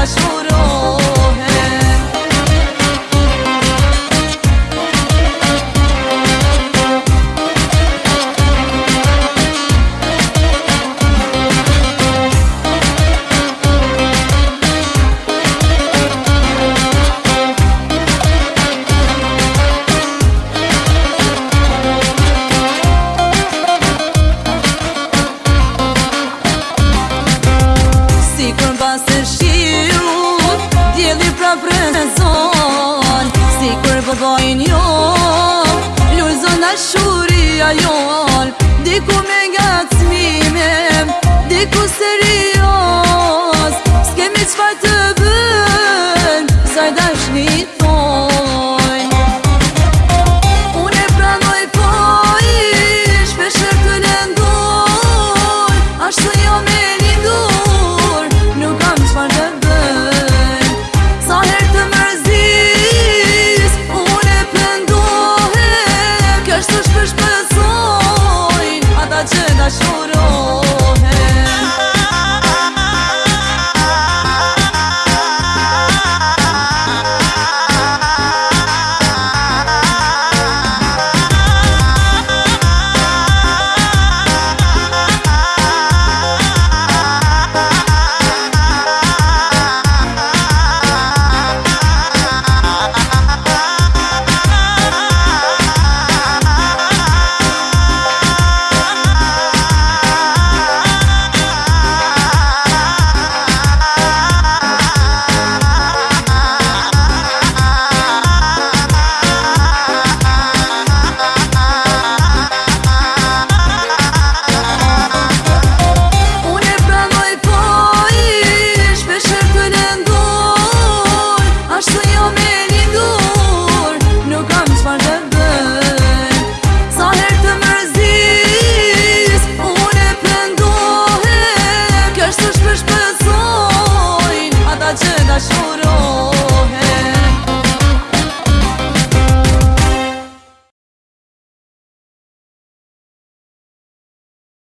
das furas. me zon Si kërë vëbojnë po jo Lullë zonë a shuri a jo Diku me nga